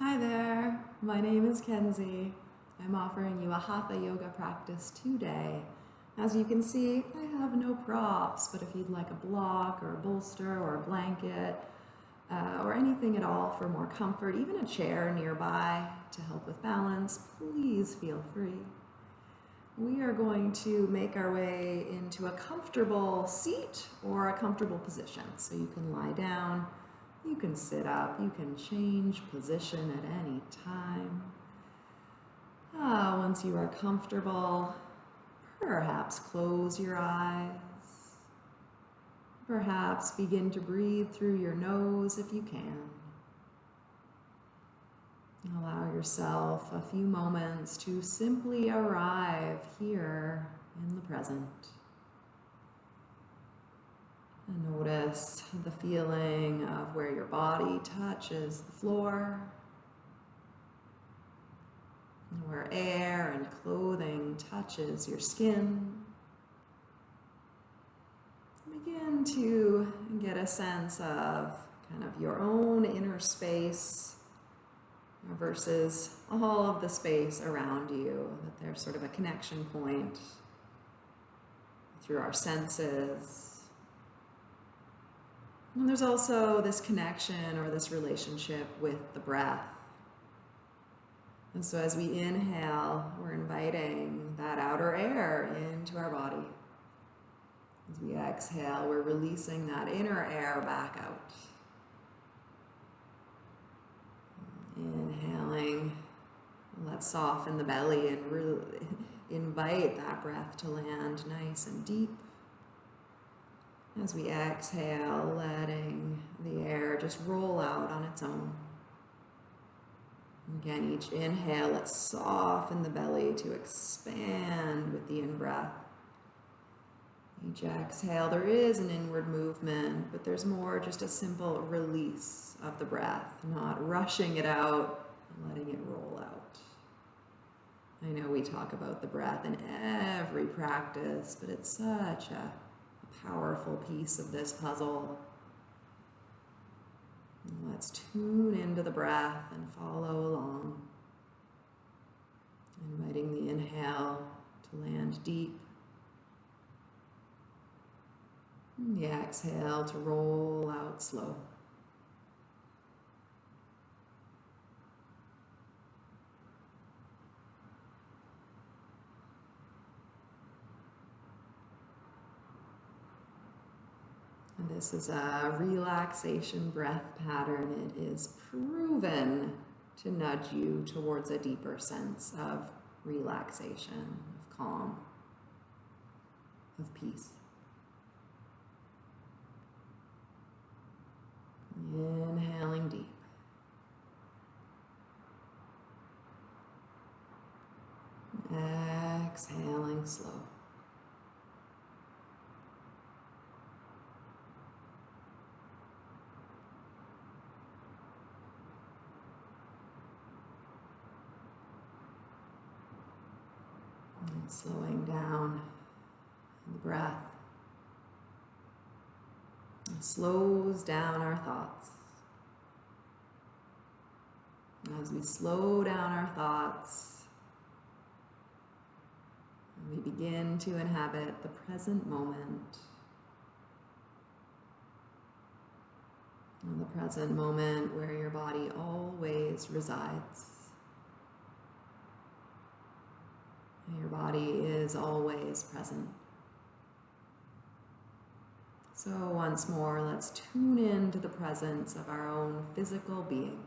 Hi there, my name is Kenzie. I'm offering you a Hatha yoga practice today. As you can see, I have no props, but if you'd like a block or a bolster or a blanket uh, or anything at all for more comfort, even a chair nearby to help with balance, please feel free. We are going to make our way into a comfortable seat or a comfortable position. So you can lie down, you can sit up, you can change position at any time. Ah, once you are comfortable, perhaps close your eyes. Perhaps begin to breathe through your nose if you can. Allow yourself a few moments to simply arrive here in the present. Notice the feeling of where your body touches the floor, where air and clothing touches your skin. Begin to get a sense of kind of your own inner space versus all of the space around you, that there's sort of a connection point through our senses. And there's also this connection or this relationship with the breath. And so as we inhale, we're inviting that outer air into our body. As we exhale, we're releasing that inner air back out. Inhaling, let's soften the belly and really invite that breath to land nice and deep. As we exhale, letting the air just roll out on its own. Again, each inhale, let's soften the belly to expand with the in-breath. Each exhale, there is an inward movement, but there's more just a simple release of the breath, not rushing it out letting it roll out. I know we talk about the breath in every practice, but it's such a powerful piece of this puzzle. Let's tune into the breath and follow along. Inviting the inhale to land deep. And the exhale to roll out slow. This is a relaxation breath pattern. It is proven to nudge you towards a deeper sense of relaxation, of calm, of peace. Inhaling deep. Exhaling slow. And slowing down the breath. Slows down our thoughts. And as we slow down our thoughts, we begin to inhabit the present moment. And the present moment where your body always resides. Your body is always present. So once more, let's tune in to the presence of our own physical being.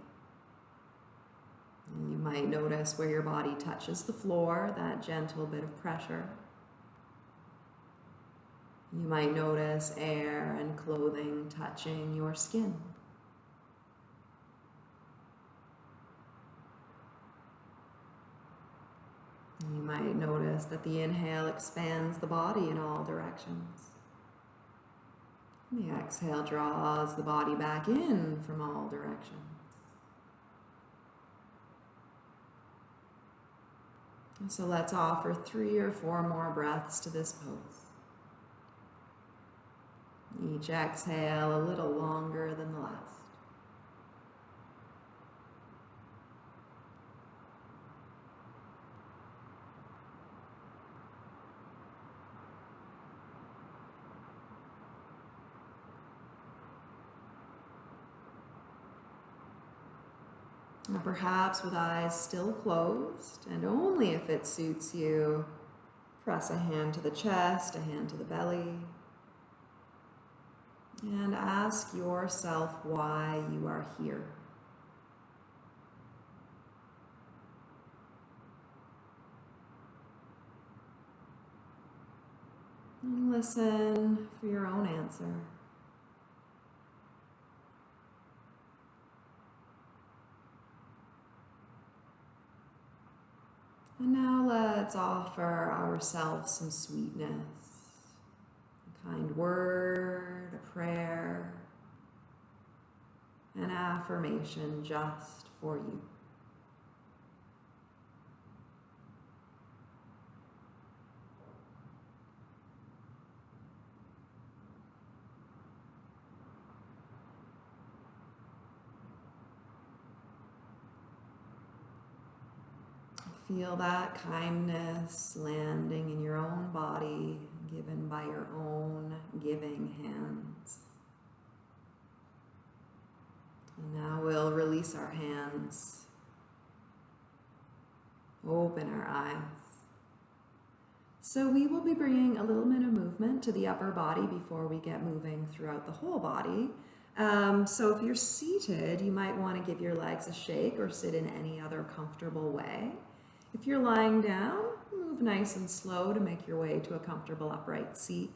You might notice where your body touches the floor, that gentle bit of pressure. You might notice air and clothing touching your skin. You might notice that the inhale expands the body in all directions. And the exhale draws the body back in from all directions. So let's offer three or four more breaths to this pose. Each exhale a little longer than the last. Or perhaps with eyes still closed, and only if it suits you, press a hand to the chest, a hand to the belly, and ask yourself why you are here. And listen for your own answer. And now let's offer ourselves some sweetness, a kind word, a prayer, an affirmation just for you. Feel that kindness landing in your own body, given by your own giving hands. And now we'll release our hands, open our eyes. So we will be bringing a little bit of movement to the upper body before we get moving throughout the whole body. Um, so if you're seated, you might want to give your legs a shake or sit in any other comfortable way. If you're lying down, move nice and slow to make your way to a comfortable upright seat.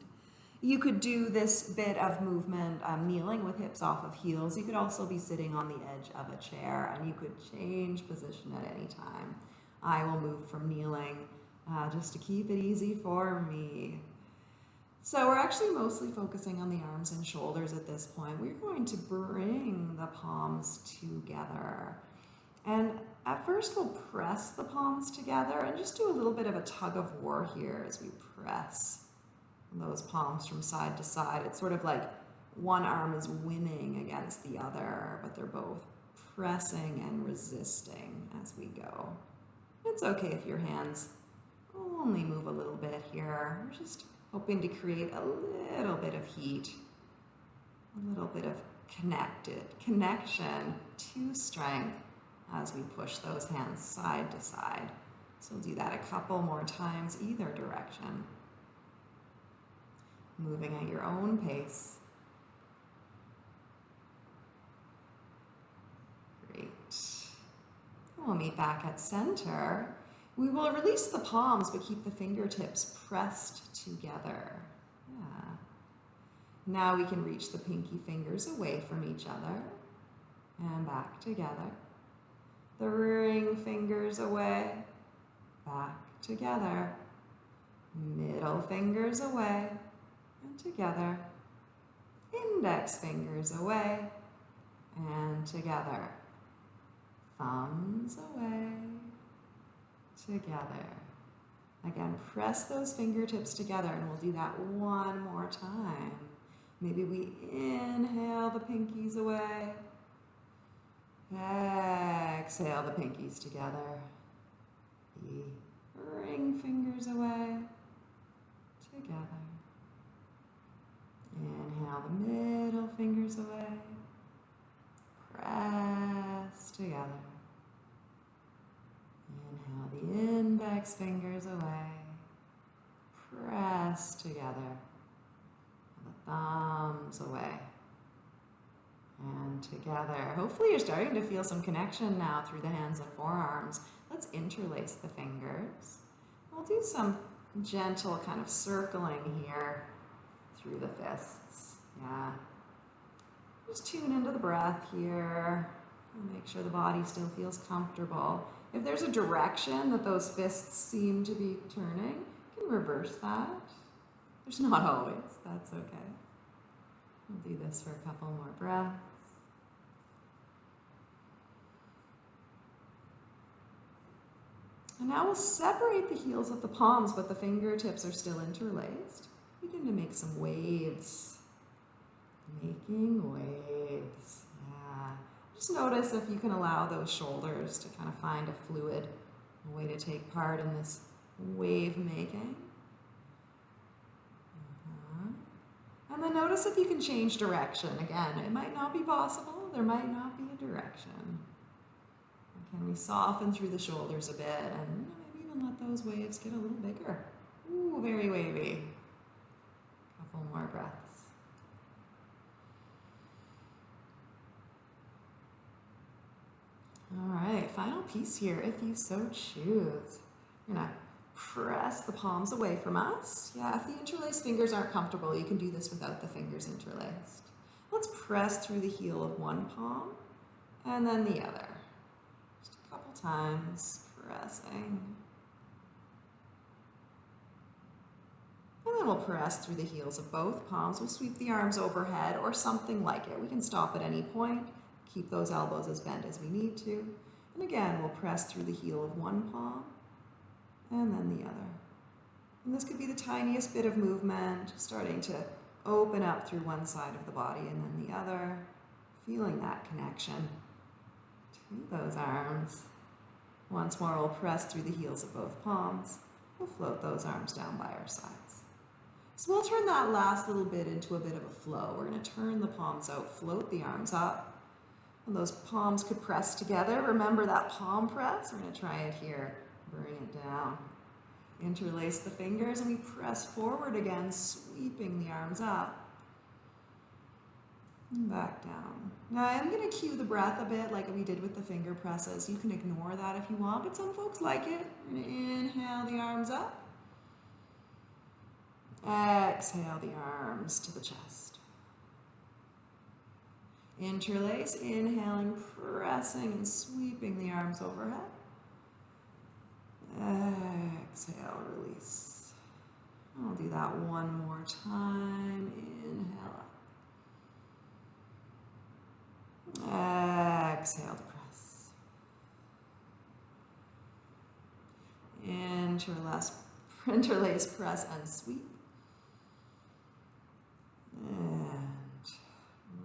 You could do this bit of movement um, kneeling with hips off of heels. You could also be sitting on the edge of a chair and you could change position at any time. I will move from kneeling uh, just to keep it easy for me. So we're actually mostly focusing on the arms and shoulders at this point. We're going to bring the palms together. And at first we'll press the palms together and just do a little bit of a tug of war here as we press those palms from side to side. It's sort of like one arm is winning against the other, but they're both pressing and resisting as we go. It's okay if your hands only move a little bit here. We're just hoping to create a little bit of heat, a little bit of connected connection to strength as we push those hands side to side. So we'll do that a couple more times either direction. Moving at your own pace. Great. We'll meet back at center. We will release the palms but keep the fingertips pressed together. Yeah. Now we can reach the pinky fingers away from each other and back together the ring fingers away, back together, middle fingers away, and together, index fingers away, and together, thumbs away, together. Again, press those fingertips together and we'll do that one more time. Maybe we inhale the pinkies away Exhale the pinkies together. The ring fingers away. Together. Inhale the middle fingers away. Press together. Inhale the index fingers away. Press together. And the thumbs away and together. Hopefully you're starting to feel some connection now through the hands and forearms. Let's interlace the fingers. We'll do some gentle kind of circling here through the fists. Yeah. Just tune into the breath here. Make sure the body still feels comfortable. If there's a direction that those fists seem to be turning, you can reverse that. There's not always, that's okay. We'll do this for a couple more breaths. And now we'll separate the heels of the palms, but the fingertips are still interlaced. Begin to make some waves. Making waves. Yeah. Just notice if you can allow those shoulders to kind of find a fluid way to take part in this wave making. Uh -huh. And then notice if you can change direction. Again, it might not be possible. There might not be a direction. Can we soften through the shoulders a bit and maybe even let those waves get a little bigger? Ooh, very wavy. Couple more breaths. All right, final piece here, if you so choose. You're gonna press the palms away from us. Yeah, if the interlaced fingers aren't comfortable, you can do this without the fingers interlaced. Let's press through the heel of one palm and then the other. Just a couple times, pressing. And then we'll press through the heels of both palms. We'll sweep the arms overhead or something like it. We can stop at any point. Keep those elbows as bent as we need to. And again, we'll press through the heel of one palm and then the other. And this could be the tiniest bit of movement, starting to open up through one side of the body and then the other, feeling that connection to those arms. Once more, we'll press through the heels of both palms. We'll float those arms down by our sides. So we'll turn that last little bit into a bit of a flow. We're going to turn the palms out, float the arms up, and those palms could press together. Remember that palm press? We're going to try it here. Bring it down. Interlace the fingers and we press forward again, sweeping the arms up. And back down. Now I'm going to cue the breath a bit like we did with the finger presses. You can ignore that if you want, but some folks like it. Inhale the arms up. Exhale the arms to the chest. Interlace, inhaling, pressing and sweeping the arms overhead. Exhale, release. I'll do that one more time. Inhale up. Exhale to press. Interlace, interlace, press, and sweep. And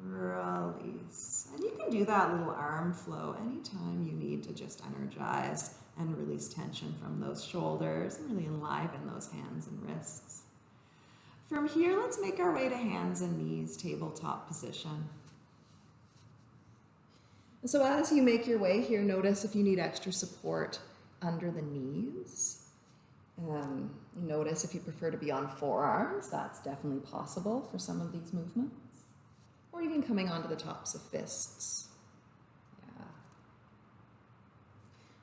release. And you can do that little arm flow anytime you need to just energize and release tension from those shoulders and really enliven those hands and wrists. From here, let's make our way to hands and knees, tabletop position. So as you make your way here, notice if you need extra support under the knees. Um, notice if you prefer to be on forearms, that's definitely possible for some of these movements or even coming onto the tops of fists. Yeah.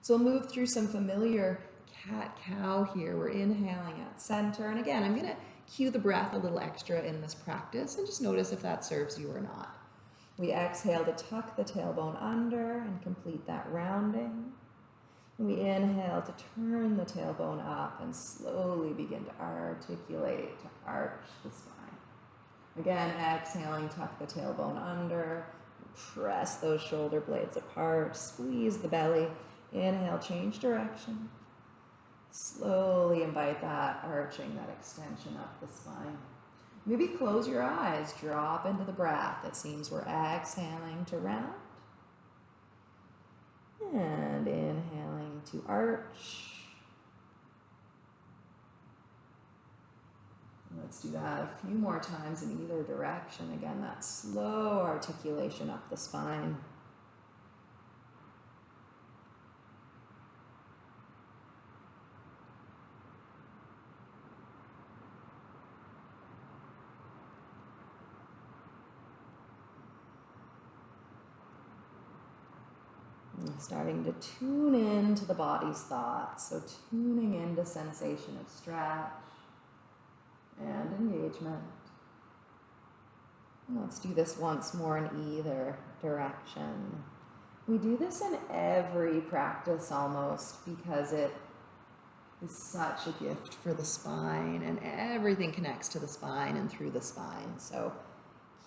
So we'll move through some familiar cat-cow here. We're inhaling at center. And again, I'm going to cue the breath a little extra in this practice and just notice if that serves you or not. We exhale to tuck the tailbone under and complete that rounding. We inhale to turn the tailbone up and slowly begin to articulate, to arch the spine. Again, exhaling, tuck the tailbone under, press those shoulder blades apart, squeeze the belly. Inhale, change direction. Slowly invite that arching, that extension up the spine. Maybe close your eyes, drop into the breath. It seems we're exhaling to round. And inhaling to arch. Let's do that a few more times in either direction. Again, that slow articulation up the spine. Starting to tune into the body's thoughts. So tuning into sensation of stretch and engagement. Let's do this once more in either direction. We do this in every practice almost because it is such a gift for the spine and everything connects to the spine and through the spine. So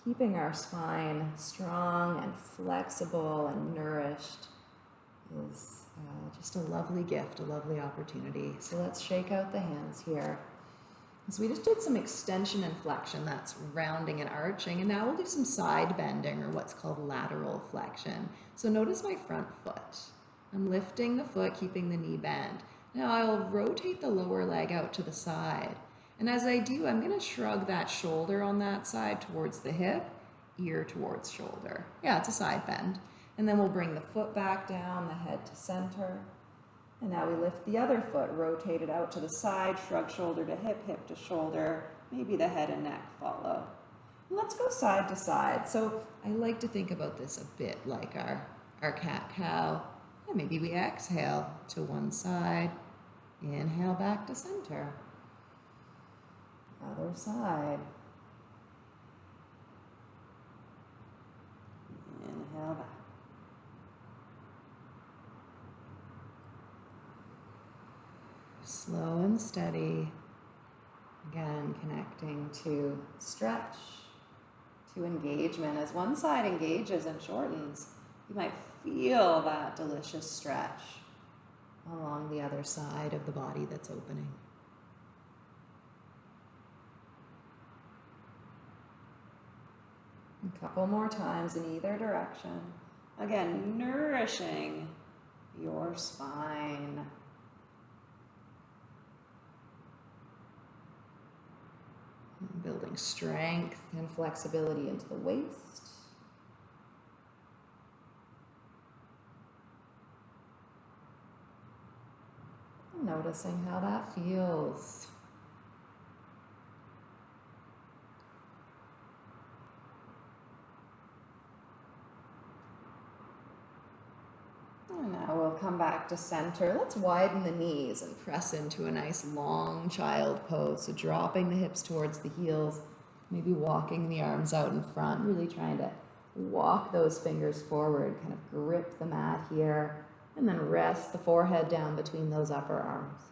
keeping our spine strong and flexible and nourished is uh, just a lovely gift, a lovely opportunity. So let's shake out the hands here. So we just did some extension and flexion, that's rounding and arching, and now we'll do some side bending or what's called lateral flexion. So notice my front foot. I'm lifting the foot, keeping the knee bent. Now I'll rotate the lower leg out to the side. And as I do, I'm gonna shrug that shoulder on that side towards the hip, ear towards shoulder. Yeah, it's a side bend. And then we'll bring the foot back down, the head to center. And now we lift the other foot, rotate it out to the side, shrug shoulder to hip, hip to shoulder. Maybe the head and neck follow. Let's go side to side. So I like to think about this a bit like our, our cat cow. And maybe we exhale to one side, inhale back to center. Other side. Inhale back. Slow and steady. Again, connecting to stretch, to engagement. As one side engages and shortens, you might feel that delicious stretch along the other side of the body that's opening. A couple more times in either direction. Again, nourishing your spine. Building strength and flexibility into the waist. Noticing how that feels. And now we'll come back to center. Let's widen the knees and press into a nice long child pose. So dropping the hips towards the heels, maybe walking the arms out in front, really trying to walk those fingers forward, kind of grip the mat here, and then rest the forehead down between those upper arms.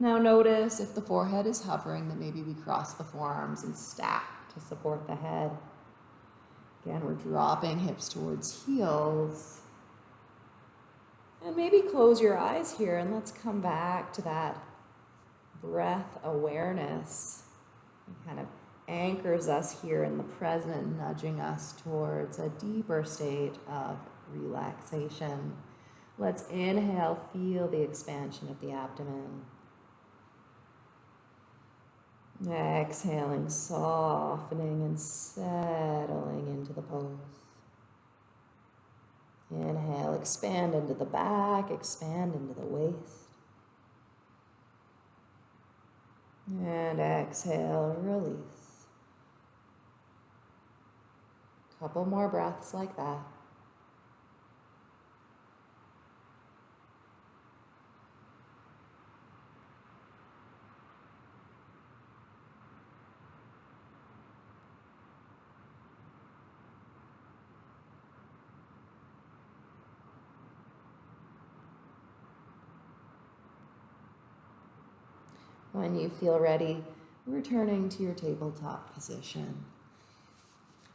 Now notice if the forehead is hovering, that maybe we cross the forearms and stack to support the head. Again, we're dropping hips towards heels. And maybe close your eyes here and let's come back to that breath awareness. It kind of anchors us here in the present, nudging us towards a deeper state of relaxation. Let's inhale, feel the expansion of the abdomen. Exhaling, softening and settling into the pose. Inhale, expand into the back, expand into the waist. And exhale, release. Couple more breaths like that. When you feel ready, returning to your tabletop position.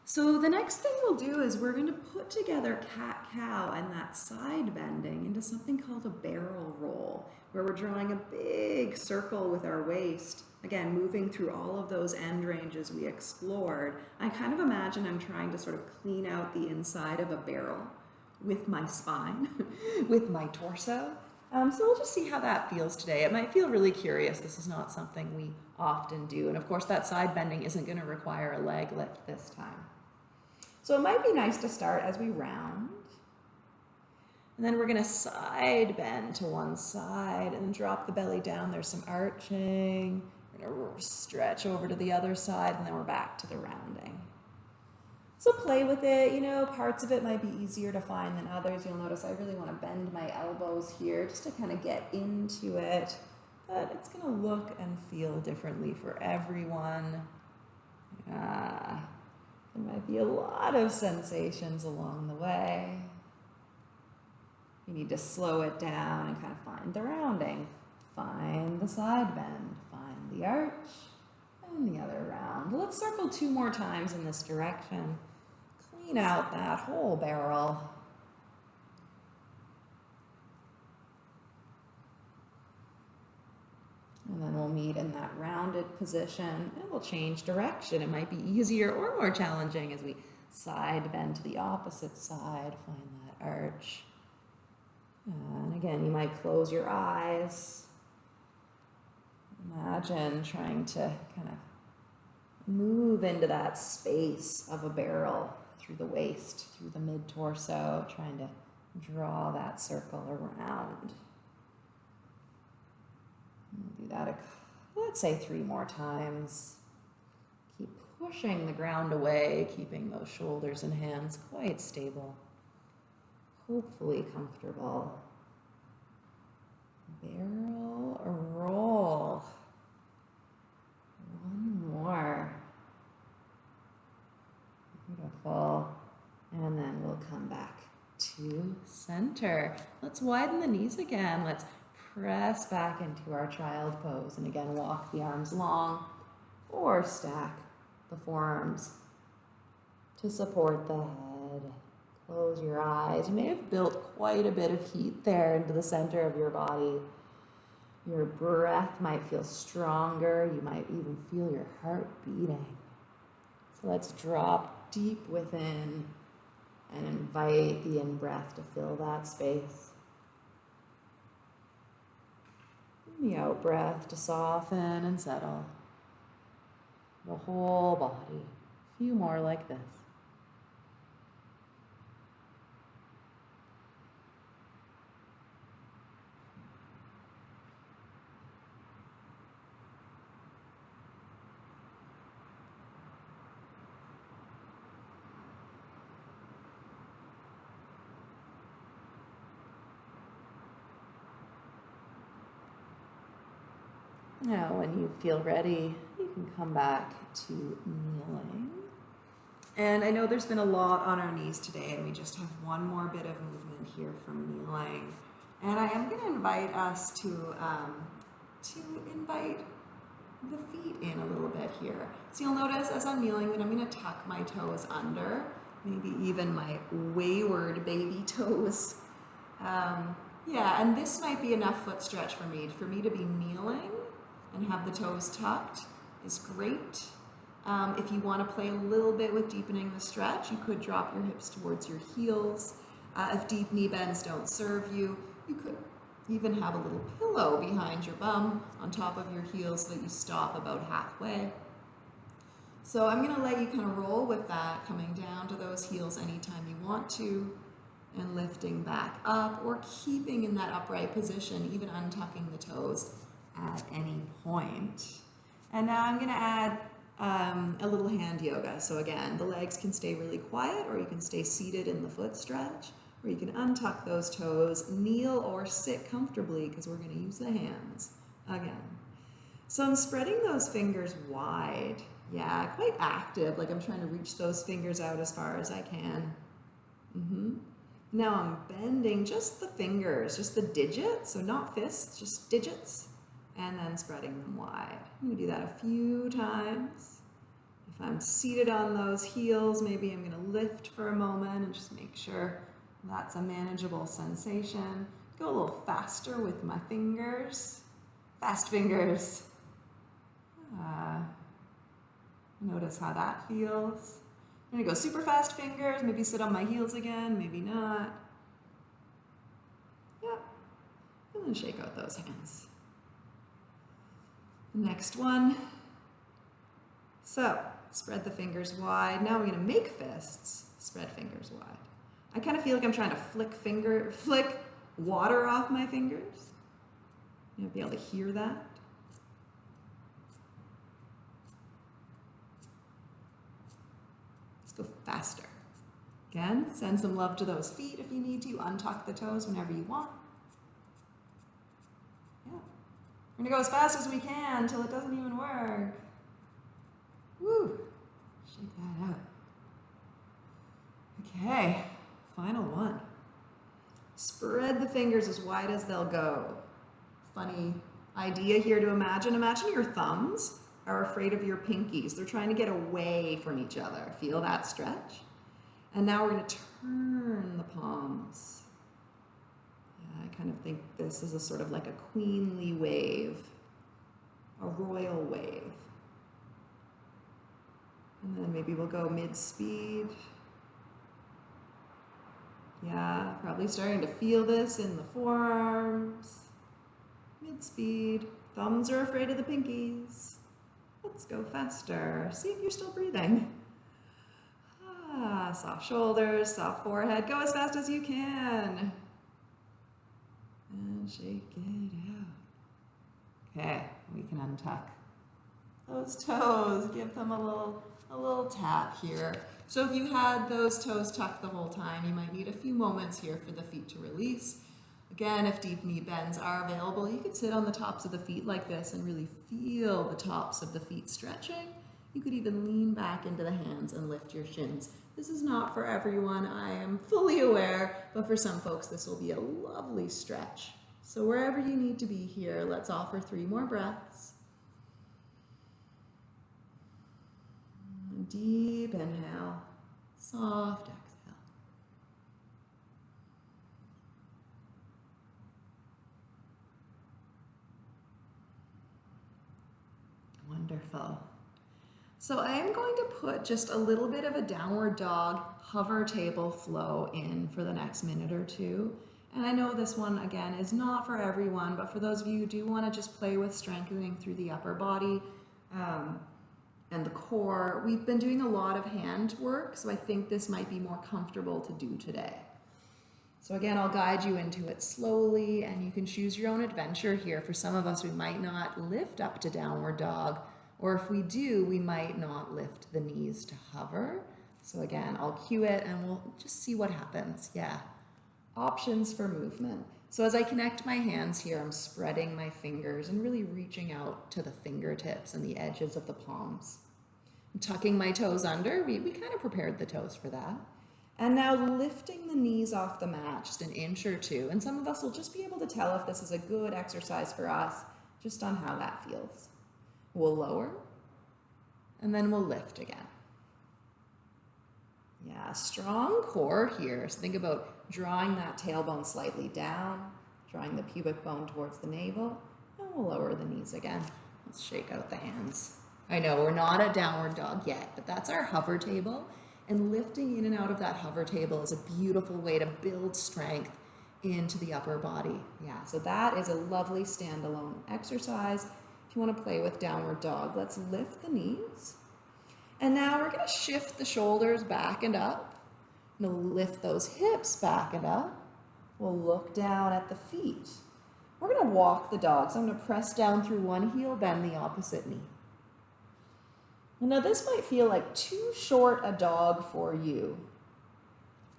So the next thing we'll do is we're going to put together cat-cow and that side bending into something called a barrel roll, where we're drawing a big circle with our waist. Again, moving through all of those end ranges we explored. I kind of imagine I'm trying to sort of clean out the inside of a barrel with my spine, with my torso, um, so we'll just see how that feels today. It might feel really curious. This is not something we often do. And of course, that side bending isn't going to require a leg lift this time. So it might be nice to start as we round. And then we're going to side bend to one side and drop the belly down. There's some arching. We're going to stretch over to the other side and then we're back to the rounding. So play with it, you know, parts of it might be easier to find than others. You'll notice I really want to bend my elbows here just to kind of get into it. But it's going to look and feel differently for everyone. Yeah. There might be a lot of sensations along the way. You need to slow it down and kind of find the rounding. Find the side bend. Find the arch. And the other round. Let's circle two more times in this direction clean out that whole barrel. And then we'll meet in that rounded position and we'll change direction. It might be easier or more challenging as we side bend to the opposite side, find that arch. And again, you might close your eyes. Imagine trying to kind of move into that space of a barrel through the waist, through the mid torso, trying to draw that circle around. do that, a, let's say three more times. Keep pushing the ground away, keeping those shoulders and hands quite stable, hopefully comfortable. Barrel roll. One more. Beautiful. And then we'll come back to center. Let's widen the knees again. Let's press back into our child pose. And again, walk the arms long or stack the forearms to support the head. Close your eyes. You may have built quite a bit of heat there into the center of your body. Your breath might feel stronger. You might even feel your heart beating. So let's drop deep within and invite the in breath to fill that space. And the out breath to soften and settle the whole body. A few more like this. Now, when feel ready, you can come back to kneeling. And I know there's been a lot on our knees today, and we just have one more bit of movement here from kneeling. And I am going to invite us to, um, to invite the feet in a little bit here. So you'll notice as I'm kneeling that I'm going to tuck my toes under, maybe even my wayward baby toes. Um, yeah, and this might be enough foot stretch for me, for me to be kneeling and have the toes tucked is great. Um, if you want to play a little bit with deepening the stretch, you could drop your hips towards your heels. Uh, if deep knee bends don't serve you, you could even have a little pillow behind your bum on top of your heels so that you stop about halfway. So I'm going to let you kind of roll with that, coming down to those heels anytime you want to, and lifting back up, or keeping in that upright position, even untucking the toes at any point. And now I'm going to add um, a little hand yoga. So again, the legs can stay really quiet or you can stay seated in the foot stretch or you can untuck those toes, kneel or sit comfortably because we're going to use the hands again. So I'm spreading those fingers wide. Yeah, quite active, like I'm trying to reach those fingers out as far as I can. Mm -hmm. Now I'm bending just the fingers, just the digits, so not fists, just digits and then spreading them wide. I'm to do that a few times. If I'm seated on those heels, maybe I'm going to lift for a moment and just make sure that's a manageable sensation. Go a little faster with my fingers. Fast fingers. Uh, notice how that feels. I'm to go super fast fingers, maybe sit on my heels again, maybe not. Yep. And then shake out those hands. Next one. So, spread the fingers wide. Now we're gonna make fists. Spread fingers wide. I kind of feel like I'm trying to flick finger, flick water off my fingers. You'll be able to hear that. Let's go faster. Again, send some love to those feet if you need to. Untuck the toes whenever you want. We're gonna go as fast as we can until it doesn't even work. Woo! Shake that out. Okay, final one. Spread the fingers as wide as they'll go. Funny idea here to imagine. Imagine your thumbs are afraid of your pinkies. They're trying to get away from each other. Feel that stretch? And now we're gonna turn the palms I kind of think this is a sort of like a queenly wave, a royal wave. And then maybe we'll go mid-speed. Yeah, probably starting to feel this in the forearms. Mid-speed. Thumbs are afraid of the pinkies. Let's go faster. See if you're still breathing. Ah, soft shoulders, soft forehead. Go as fast as you can. And shake it out. Okay, we can untuck those toes. Give them a little, a little tap here. So if you had those toes tucked the whole time, you might need a few moments here for the feet to release. Again, if deep knee bends are available, you could sit on the tops of the feet like this and really feel the tops of the feet stretching. You could even lean back into the hands and lift your shins. This is not for everyone, I am fully aware, but for some folks this will be a lovely stretch. So wherever you need to be here, let's offer three more breaths. Deep inhale, soft exhale. Wonderful. So I am going to put just a little bit of a downward dog hover table flow in for the next minute or two. And I know this one, again, is not for everyone, but for those of you who do want to just play with strengthening through the upper body um, and the core, we've been doing a lot of hand work, so I think this might be more comfortable to do today. So again, I'll guide you into it slowly and you can choose your own adventure here. For some of us, we might not lift up to downward dog, or if we do, we might not lift the knees to hover. So again, I'll cue it and we'll just see what happens. Yeah, options for movement. So as I connect my hands here, I'm spreading my fingers and really reaching out to the fingertips and the edges of the palms. I'm tucking my toes under. We, we kind of prepared the toes for that. And now lifting the knees off the mat just an inch or two. And some of us will just be able to tell if this is a good exercise for us just on how that feels. We'll lower and then we'll lift again. Yeah, strong core here. So think about drawing that tailbone slightly down, drawing the pubic bone towards the navel, and we'll lower the knees again. Let's shake out the hands. I know we're not a downward dog yet, but that's our hover table. And lifting in and out of that hover table is a beautiful way to build strength into the upper body. Yeah, so that is a lovely standalone exercise. If you want to play with downward dog, let's lift the knees. And now we're going to shift the shoulders back and up. We'll lift those hips back and up. We'll look down at the feet. We're going to walk the dog. So I'm going to press down through one heel, bend the opposite knee. Now this might feel like too short a dog for you.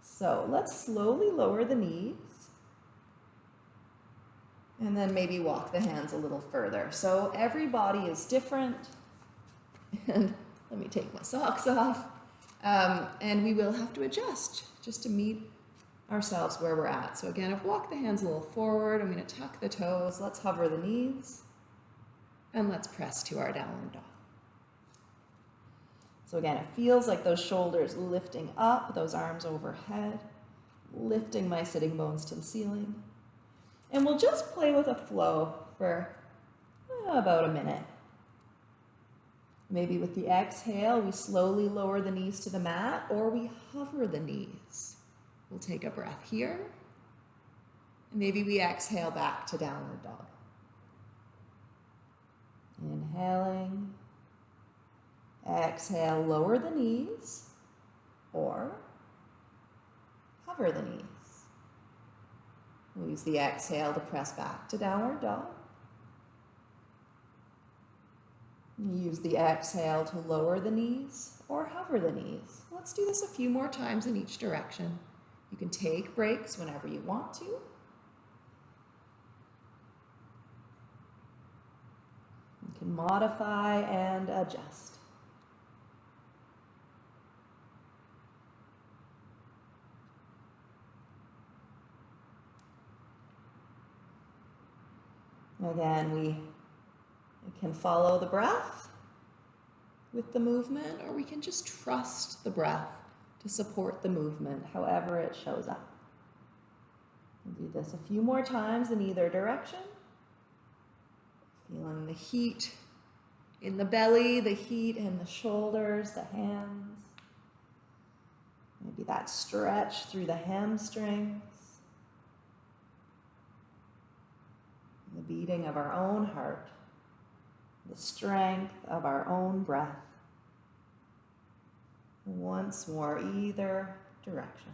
So let's slowly lower the knees. And then maybe walk the hands a little further. So every body is different. And let me take my socks off. Um, and we will have to adjust just to meet ourselves where we're at. So again, I've walked the hands a little forward. I'm going to tuck the toes. Let's hover the knees. And let's press to our downward dog. So again, it feels like those shoulders lifting up, those arms overhead, lifting my sitting bones to the ceiling. And we'll just play with a flow for uh, about a minute. Maybe with the exhale, we slowly lower the knees to the mat or we hover the knees. We'll take a breath here. And maybe we exhale back to downward dog. Inhaling Exhale, lower the knees or hover the knees. We'll use the exhale to press back to downward dog. Use the exhale to lower the knees or hover the knees. Let's do this a few more times in each direction. You can take breaks whenever you want to. You can modify and adjust. Again, we can follow the breath with the movement, or we can just trust the breath to support the movement, however it shows up. We'll do this a few more times in either direction. Feeling the heat in the belly, the heat in the shoulders, the hands. Maybe that stretch through the hamstrings. The beating of our own heart, the strength of our own breath. Once more, either direction.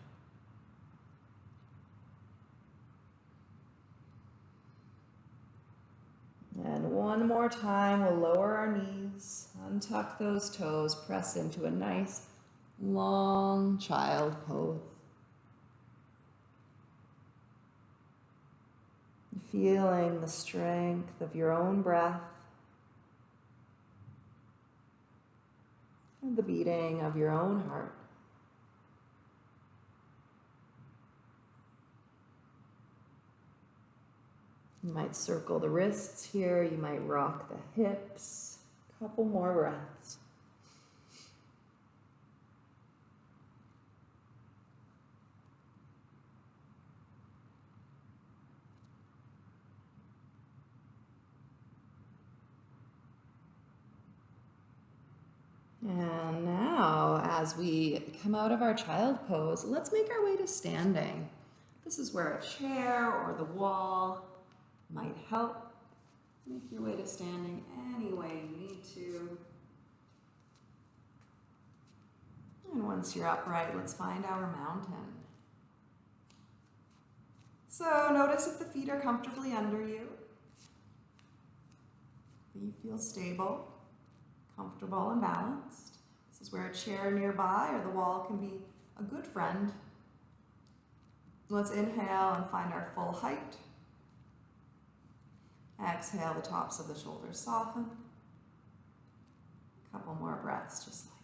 And one more time, we'll lower our knees, untuck those toes, press into a nice long child pose. Feeling the strength of your own breath and the beating of your own heart. You might circle the wrists here, you might rock the hips. Couple more breaths. And now, as we come out of our child pose, let's make our way to standing. This is where a chair or the wall might help. Make your way to standing any way you need to. And once you're upright, let's find our mountain. So notice if the feet are comfortably under you. You feel stable comfortable and balanced. This is where a chair nearby or the wall can be a good friend. Let's inhale and find our full height. Exhale, the tops of the shoulders soften. A couple more breaths just like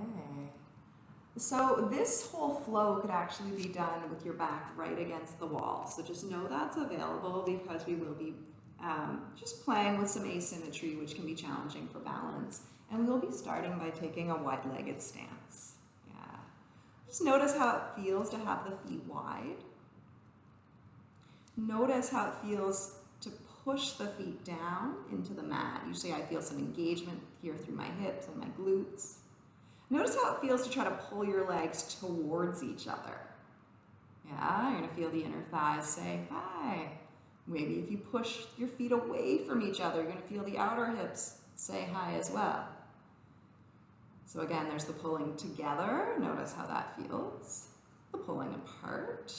Okay. So this whole flow could actually be done with your back right against the wall. So just know that's available because we will be um, just playing with some asymmetry, which can be challenging for balance. And we'll be starting by taking a wide-legged stance. Yeah. Just notice how it feels to have the feet wide. Notice how it feels to push the feet down into the mat. Usually I feel some engagement here through my hips and my glutes. Notice how it feels to try to pull your legs towards each other. Yeah, you're gonna feel the inner thighs say hi. Maybe if you push your feet away from each other, you're gonna feel the outer hips say hi as well. So again, there's the pulling together. Notice how that feels. The pulling apart.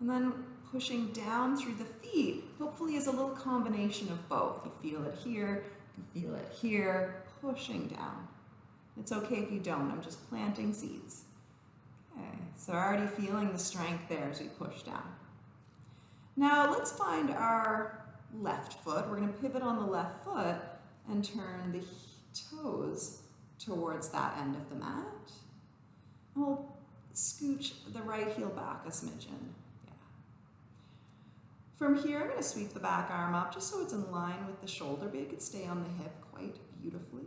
And then pushing down through the feet, hopefully is a little combination of both. You feel it here, you feel it here, pushing down. It's okay if you don't, I'm just planting seeds. Okay, so already feeling the strength there as we push down. Now let's find our left foot. We're gonna pivot on the left foot and turn the toes towards that end of the mat. And we'll scooch the right heel back a smidgen. Yeah. From here, I'm gonna sweep the back arm up just so it's in line with the shoulder, but it could stay on the hip quite beautifully.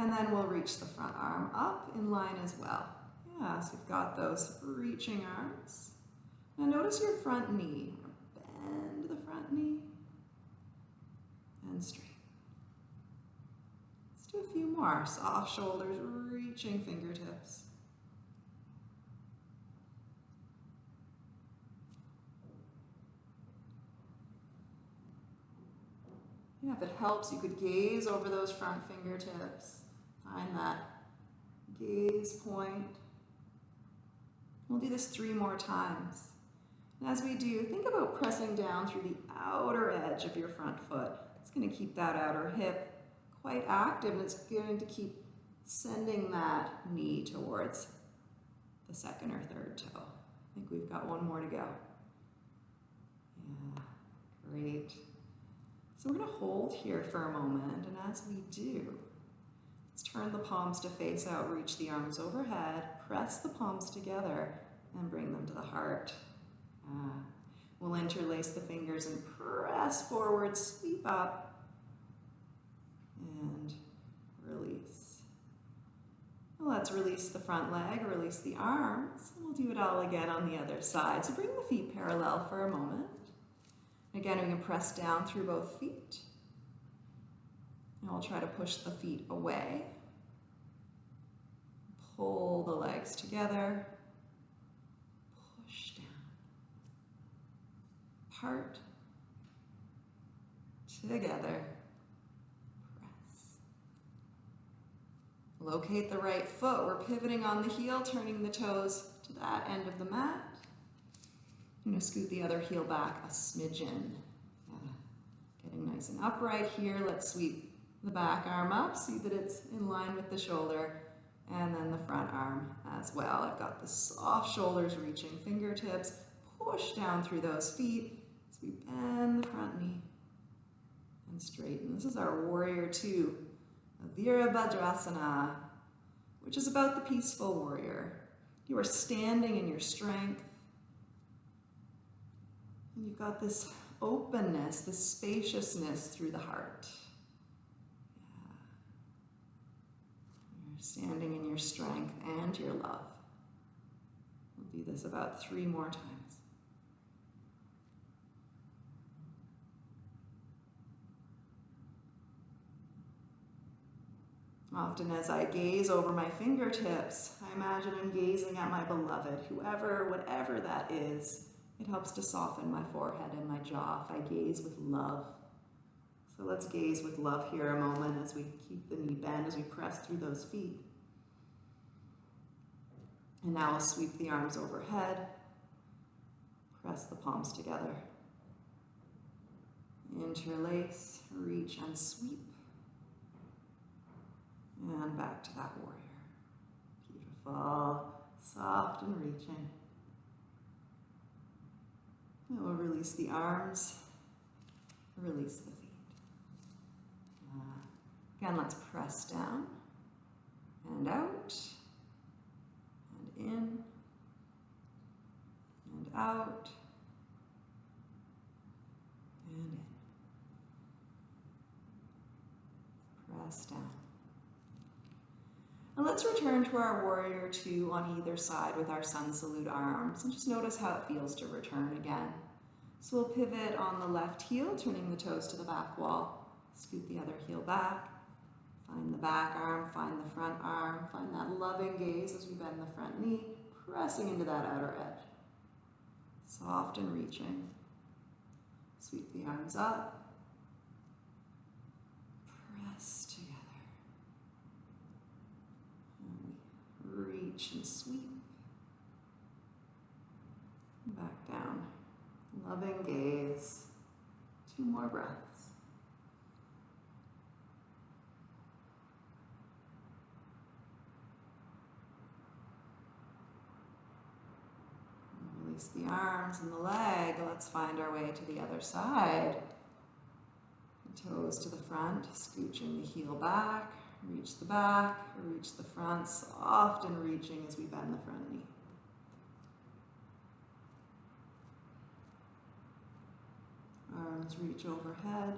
And then we'll reach the front arm up in line as well. Yeah, so we've got those reaching arms. Now notice your front knee. Bend the front knee and straight. Let's do a few more. Soft shoulders, reaching fingertips. Yeah, if it helps, you could gaze over those front fingertips. Find that gaze point. We'll do this three more times. And as we do, think about pressing down through the outer edge of your front foot. It's going to keep that outer hip quite active and it's going to keep sending that knee towards the second or third toe. I think we've got one more to go. Yeah, great. So we're going to hold here for a moment and as we do, turn the palms to face out, reach the arms overhead, press the palms together, and bring them to the heart. Uh, we'll interlace the fingers and press forward, sweep up, and release. Let's release the front leg, release the arms, we'll do it all again on the other side. So bring the feet parallel for a moment. Again, we can press down through both feet. Now we'll try to push the feet away. Pull the legs together. Push down. Part. Together. Press. Locate the right foot. We're pivoting on the heel, turning the toes to that end of the mat. I'm going to scoot the other heel back a smidgen. Getting nice and upright here. Let's sweep the back arm up. See that it's in line with the shoulder. And then the front arm as well. I've got the soft shoulders reaching fingertips. Push down through those feet as we bend the front knee and straighten. This is our warrior two, Virabhadrasana, which is about the peaceful warrior. You are standing in your strength. And you've got this openness, this spaciousness through the heart. You're standing in your strength and your love. We'll do this about three more times. Often as I gaze over my fingertips, I imagine I'm gazing at my beloved, whoever, whatever that is. It helps to soften my forehead and my jaw if I gaze with love. So let's gaze with love here a moment as we keep the knee bent, as we press through those feet. And now we'll sweep the arms overhead, press the palms together. Interlace, reach and sweep. And back to that warrior. Beautiful, soft and reaching. And we'll release the arms, release the again, let's press down and out and in and out and in. Press down. And let's return to our warrior two on either side with our sun salute arms and just notice how it feels to return again. So we'll pivot on the left heel, turning the toes to the back wall. Scoot the other heel back. Find the back arm, find the front arm, find that loving gaze as we bend the front knee, pressing into that outer edge. Soft and reaching. Sweep the arms up. Press together. And reach and sweep. Back down. Loving gaze. Two more breaths. Release the arms and the leg. Let's find our way to the other side. Toes to the front, scooching the heel back, Reach the back, reach the front, soft and reaching as we bend the front knee. Arms reach overhead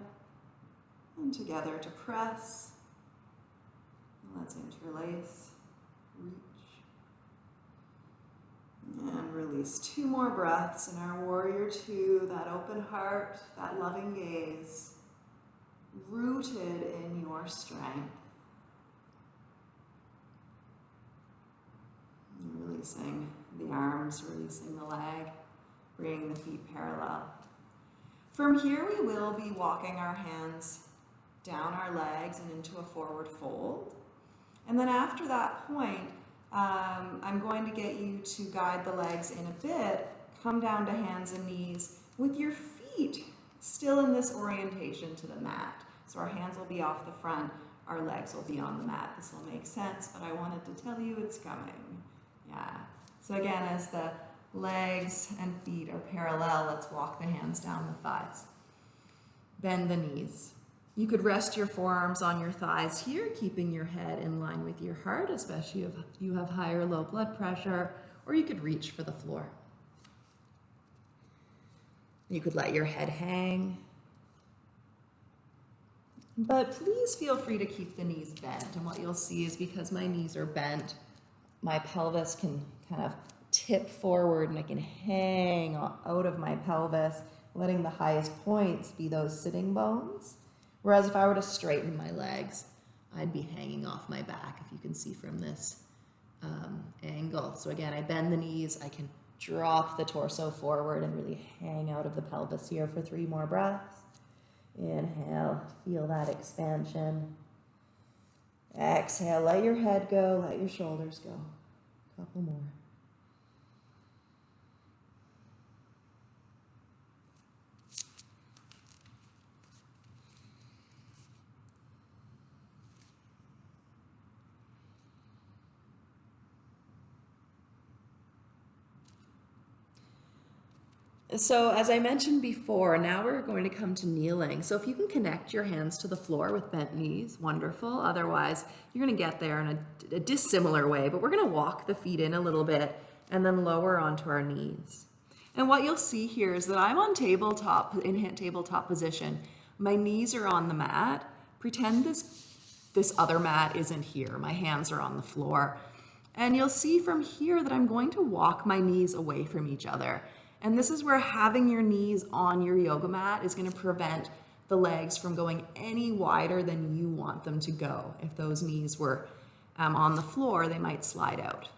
and together to press. Let's interlace, reach, and release. Two more breaths in our warrior two, that open heart, that loving gaze, rooted in your strength. releasing the arms, releasing the leg, bringing the feet parallel. From here, we will be walking our hands down our legs and into a forward fold. And then after that point, um, I'm going to get you to guide the legs in a bit, come down to hands and knees with your feet still in this orientation to the mat. So our hands will be off the front, our legs will be on the mat. This will make sense, but I wanted to tell you it's coming. Yeah. So again, as the legs and feet are parallel, let's walk the hands down the thighs. Bend the knees. You could rest your forearms on your thighs here, keeping your head in line with your heart, especially if you have high or low blood pressure, or you could reach for the floor. You could let your head hang. But please feel free to keep the knees bent. And what you'll see is because my knees are bent, my pelvis can kind of tip forward and I can hang out of my pelvis, letting the highest points be those sitting bones. Whereas if I were to straighten my legs, I'd be hanging off my back, if you can see from this um, angle. So again, I bend the knees, I can drop the torso forward and really hang out of the pelvis here for three more breaths. Inhale, feel that expansion. Exhale, let your head go, let your shoulders go. A couple more. So as I mentioned before, now we're going to come to kneeling. So if you can connect your hands to the floor with bent knees, wonderful. Otherwise, you're gonna get there in a, a dissimilar way, but we're gonna walk the feet in a little bit and then lower onto our knees. And what you'll see here is that I'm on tabletop, in tabletop position. My knees are on the mat. Pretend this, this other mat isn't here. My hands are on the floor. And you'll see from here that I'm going to walk my knees away from each other. And this is where having your knees on your yoga mat is gonna prevent the legs from going any wider than you want them to go. If those knees were um, on the floor, they might slide out.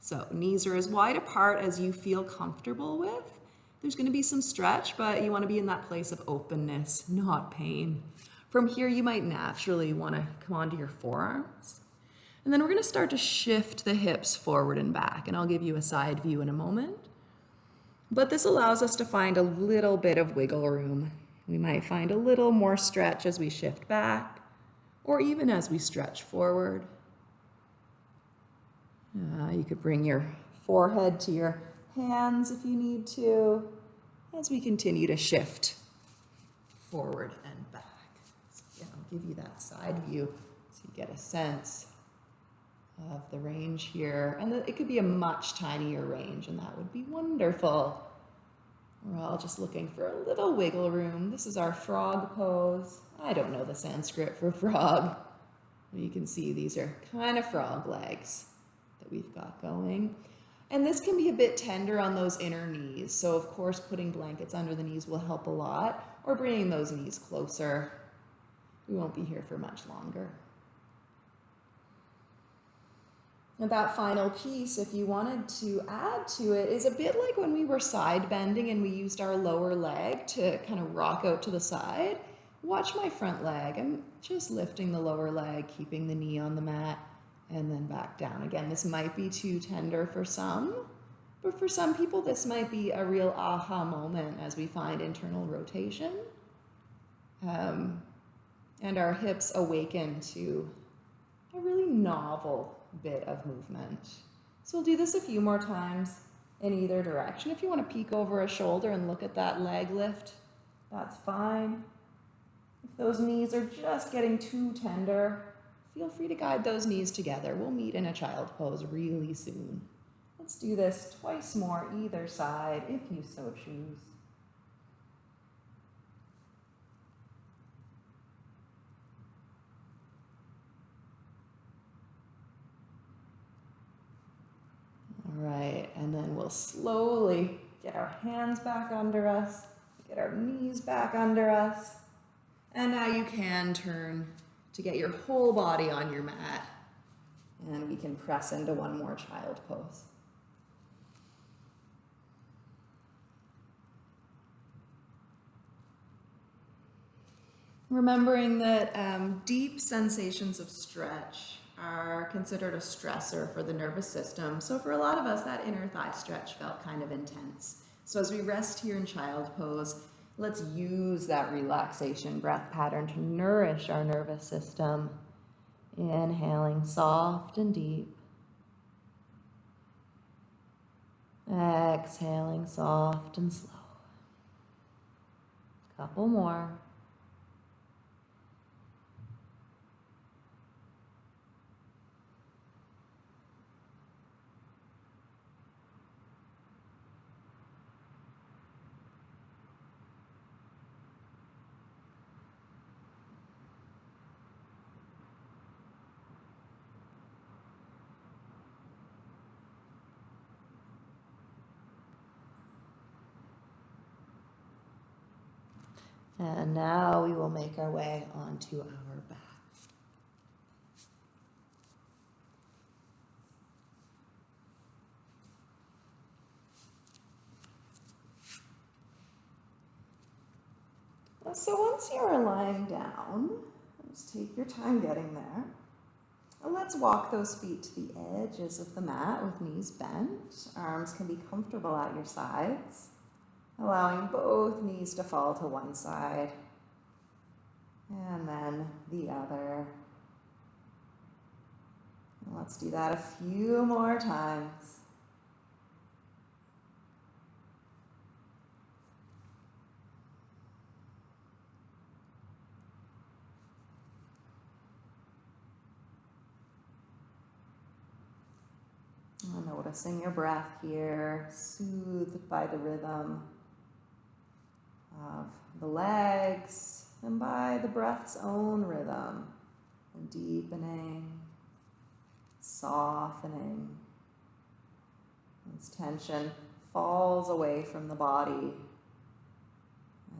So knees are as wide apart as you feel comfortable with. There's gonna be some stretch, but you wanna be in that place of openness, not pain. From here, you might naturally wanna come onto your forearms. And then we're gonna start to shift the hips forward and back, and I'll give you a side view in a moment. But this allows us to find a little bit of wiggle room. We might find a little more stretch as we shift back, or even as we stretch forward. Uh, you could bring your forehead to your hands if you need to, as we continue to shift forward and back. So again, I'll give you that side view so you get a sense of the range here. And it could be a much tinier range, and that would be wonderful. We're all just looking for a little wiggle room. This is our frog pose. I don't know the Sanskrit for frog. You can see these are kind of frog legs that we've got going. And this can be a bit tender on those inner knees. So of course, putting blankets under the knees will help a lot or bringing those knees closer. We won't be here for much longer. And that final piece, if you wanted to add to it, is a bit like when we were side bending and we used our lower leg to kind of rock out to the side. Watch my front leg. I'm just lifting the lower leg, keeping the knee on the mat, and then back down. Again, this might be too tender for some, but for some people, this might be a real aha moment as we find internal rotation. Um, and our hips awaken to a really novel bit of movement. So we'll do this a few more times in either direction. If you want to peek over a shoulder and look at that leg lift, that's fine. If those knees are just getting too tender, feel free to guide those knees together. We'll meet in a child pose really soon. Let's do this twice more either side if you so choose. All right, and then we'll slowly get our hands back under us, get our knees back under us. And now you can turn to get your whole body on your mat. And we can press into one more child pose. Remembering that um, deep sensations of stretch are considered a stressor for the nervous system. So for a lot of us, that inner thigh stretch felt kind of intense. So as we rest here in child pose, let's use that relaxation breath pattern to nourish our nervous system. Inhaling soft and deep. Exhaling soft and slow. Couple more. And now we will make our way onto our back. So once you are lying down, just take your time getting there. And let's walk those feet to the edges of the mat with knees bent. Arms can be comfortable at your sides, allowing both knees to fall to one side and then the other. And let's do that a few more times. Noticing your breath here, soothed by the rhythm of the legs and by the breath's own rhythm, and deepening, softening. As tension falls away from the body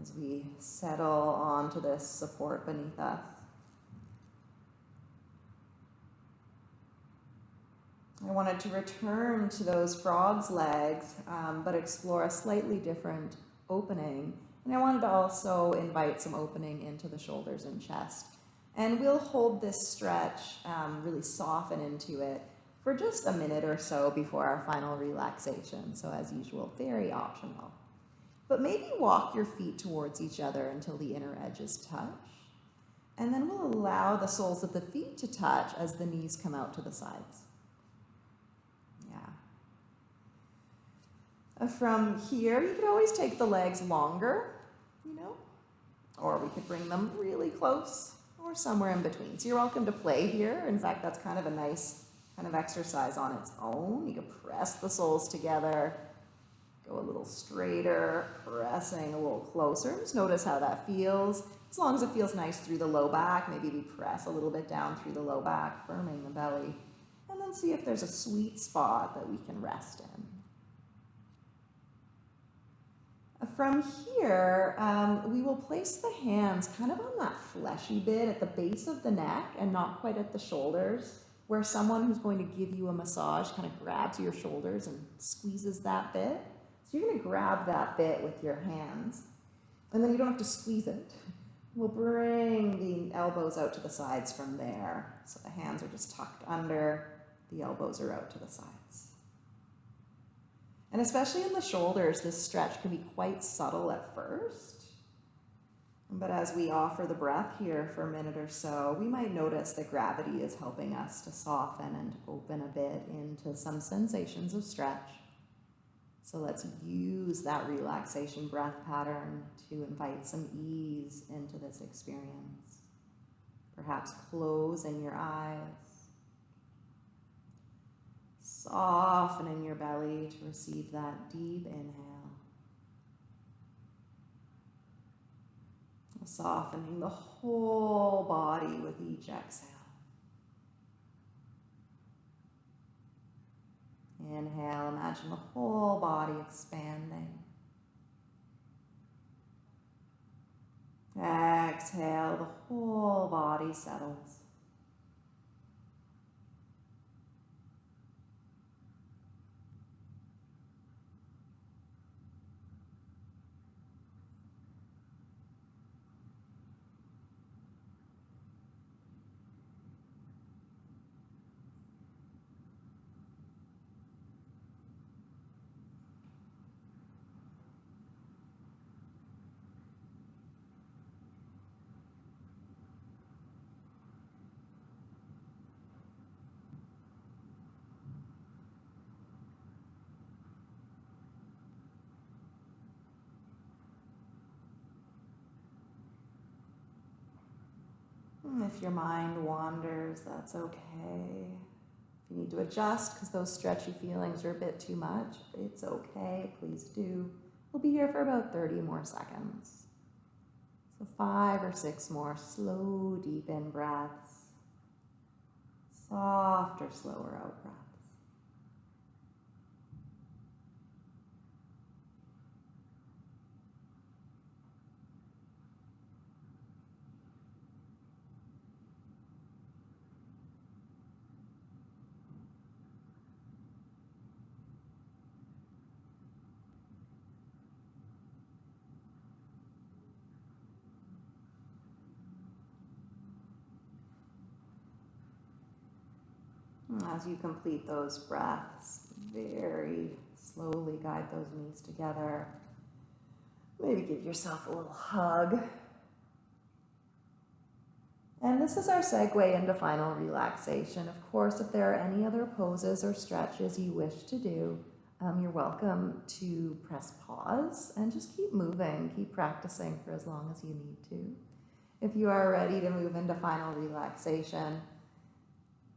as we settle onto this support beneath us. I wanted to return to those frog's legs, um, but explore a slightly different opening. And I wanted to also invite some opening into the shoulders and chest. And we'll hold this stretch, um, really soften into it for just a minute or so before our final relaxation. So as usual, very optional. But maybe walk your feet towards each other until the inner edges touch. And then we'll allow the soles of the feet to touch as the knees come out to the sides. Yeah. From here, you could always take the legs longer, you know, or we could bring them really close or somewhere in between. So you're welcome to play here. In fact, that's kind of a nice kind of exercise on its own. You can press the soles together, go a little straighter, pressing a little closer. Just notice how that feels. As long as it feels nice through the low back, maybe we press a little bit down through the low back, firming the belly. And then see if there's a sweet spot that we can rest in. From here, um, we will place the hands kind of on that fleshy bit at the base of the neck and not quite at the shoulders, where someone who's going to give you a massage kind of grabs your shoulders and squeezes that bit. So you're going to grab that bit with your hands, and then you don't have to squeeze it. We'll bring the elbows out to the sides from there. So the hands are just tucked under, the elbows are out to the sides. And especially in the shoulders, this stretch can be quite subtle at first. But as we offer the breath here for a minute or so, we might notice that gravity is helping us to soften and open a bit into some sensations of stretch. So let's use that relaxation breath pattern to invite some ease into this experience. Perhaps closing your eyes softening your belly to receive that deep inhale. Softening the whole body with each exhale. Inhale, imagine the whole body expanding. Exhale, the whole body settles. If your mind wanders, that's okay. If you need to adjust because those stretchy feelings are a bit too much, it's okay. Please do. We'll be here for about 30 more seconds. So five or six more slow, deep in breaths. Softer, slower out breaths. As you complete those breaths, very slowly guide those knees together. Maybe give yourself a little hug. And this is our segue into final relaxation. Of course, if there are any other poses or stretches you wish to do, um, you're welcome to press pause and just keep moving, keep practicing for as long as you need to. If you are ready to move into final relaxation,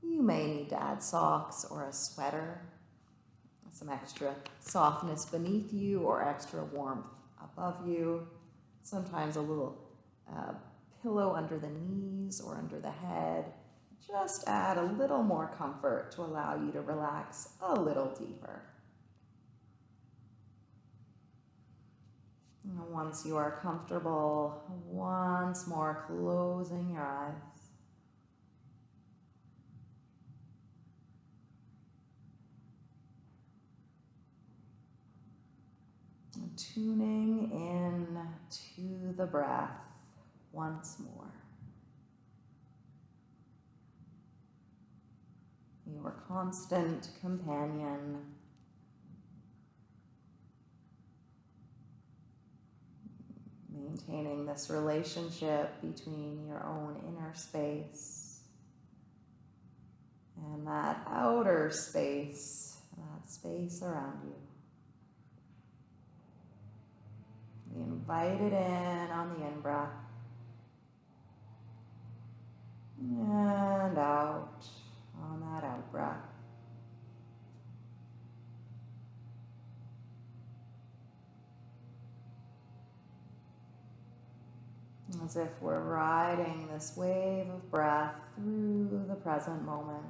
you may need to add socks or a sweater, some extra softness beneath you or extra warmth above you, sometimes a little uh, pillow under the knees or under the head. Just add a little more comfort to allow you to relax a little deeper. once you are comfortable, once more closing your eyes. Tuning in to the breath once more. Your constant companion maintaining this relationship between your own inner space and that outer space, that space around you. We invite it in on the in breath and out on that out breath. as if we're riding this wave of breath through the present moment.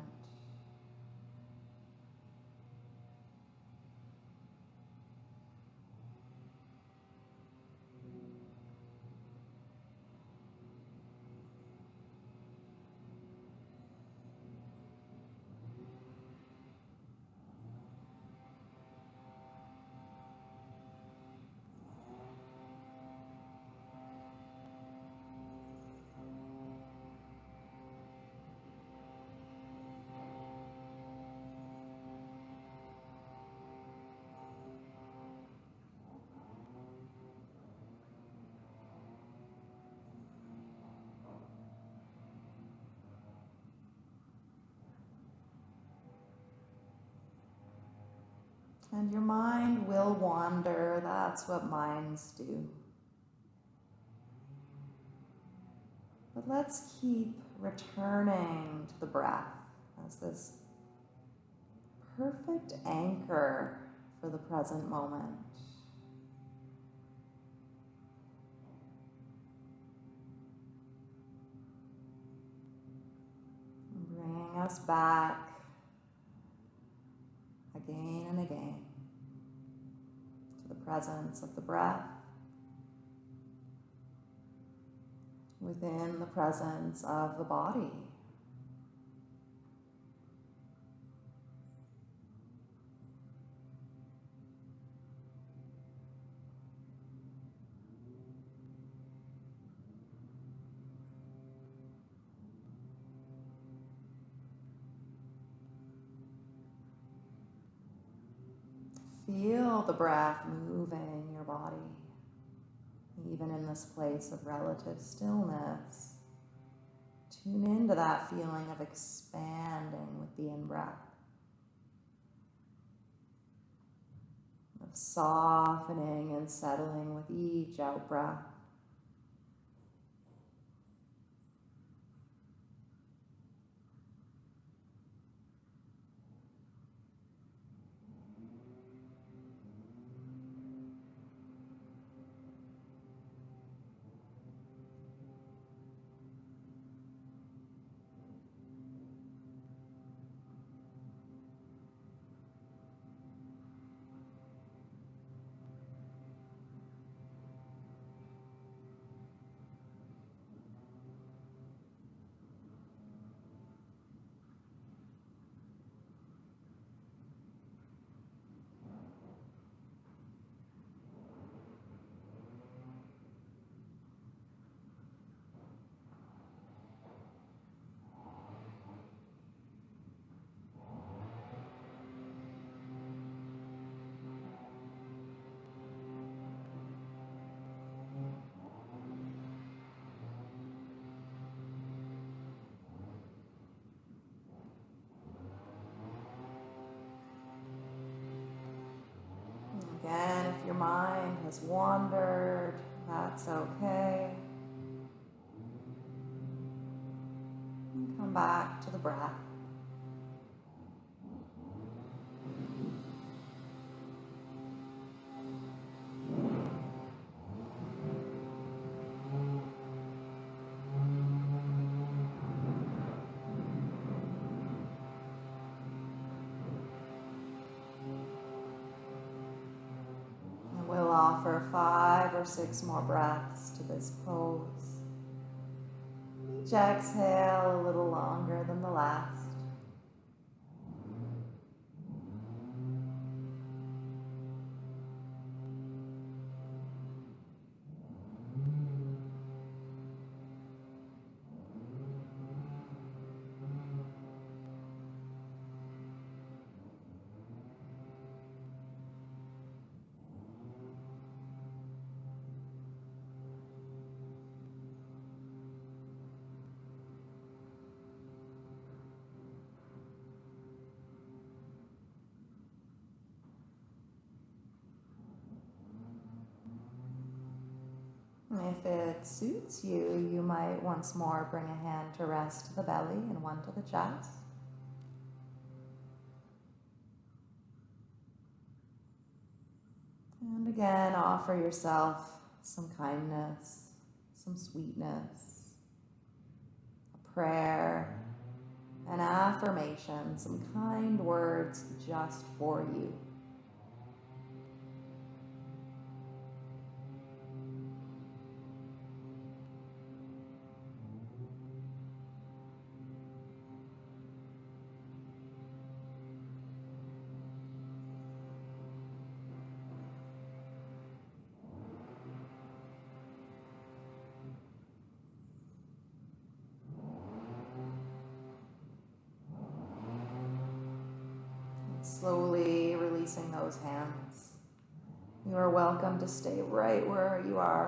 And your mind will wander. That's what minds do. But let's keep returning to the breath as this perfect anchor for the present moment. Bringing us back again and again to the presence of the breath within the presence of the body. Feel the breath moving your body, even in this place of relative stillness. Tune into that feeling of expanding with the in breath, of softening and settling with each out mind has offer five or six more breaths to this pose. Each exhale a little longer than the last. If it suits you, you might once more bring a hand to rest the belly and one to the chest. And again, offer yourself some kindness, some sweetness, a prayer, an affirmation, some kind words just for you.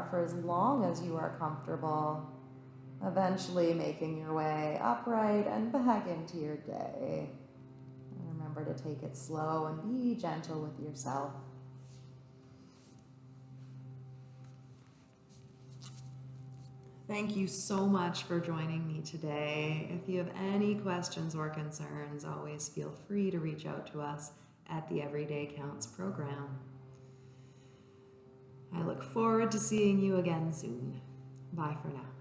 For as long as you are comfortable, eventually making your way upright and back into your day. And remember to take it slow and be gentle with yourself. Thank you so much for joining me today. If you have any questions or concerns, always feel free to reach out to us at the Everyday Counts program. I look forward to seeing you again soon. Bye for now.